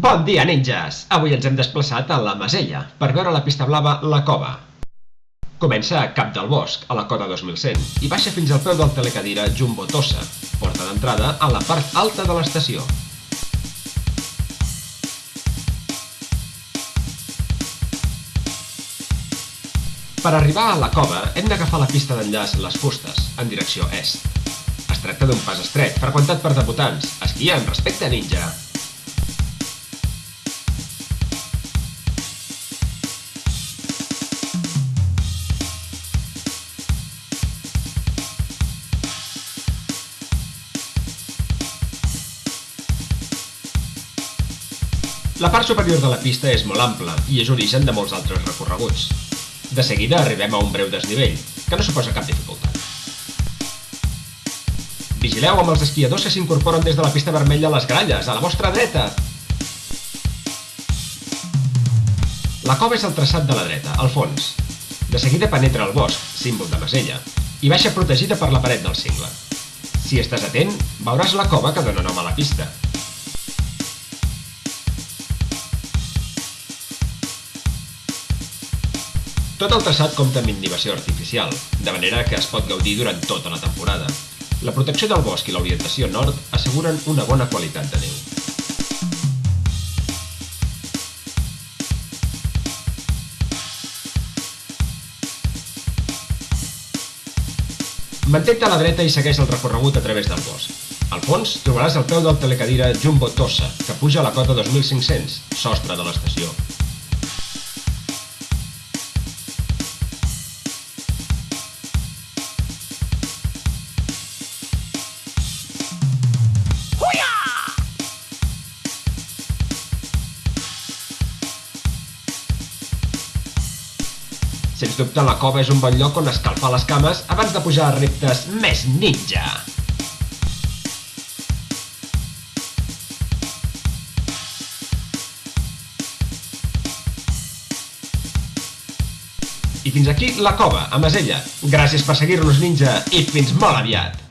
Bon dia, ninjas! Avui ens hem desplaçat a la Masella per veure la pista blava La Cova. Comença a Cap del Bosc, a la cota 2100, i baixa fins al peu del telecadira Jumbo Tossa, porta d'entrada a la part alta de l'estació. Per arribar a la cova hem d'agafar la pista d'enllaç Les Fustes, en direcció est. Es tracta d'un pas estret, freqüentat per debutants. Esquia amb respecte ninja! La part superior de la pista és molt ampla i és origen de molts altres recorreguts. De seguida arribem a un breu desnivell, que no suposa cap dificultat. Vigileu amb els esquiadors que s'incorporen des de la pista vermella a les gralles, a la vostra dreta! La cova és el traçat de la dreta, al fons. De seguida penetra el bosc, símbol de Masella, i baixa protegida per la paret del cingle. Si estàs atent, veuràs la cova que dona nom a la pista, Tot el traçat compta amb inhibició artificial, de manera que es pot gaudir durant tota la temporada. La protecció del bosc i l'orientació nord asseguren una bona qualitat de neu. Mantenta a la dreta i segueix el recorregut a través del bosc. Al fons trobaràs el peu del telecadira Jumbo Tossa, que puja a la cota 2500, sostre de l'estació. Sens dubte la cova és un bon lloc on escalfar les cames abans de pujar a reptes més ninja. I fins aquí la cova, a Masella. Gràcies per seguir-nos, ninja, i fins molt aviat!